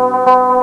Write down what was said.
Música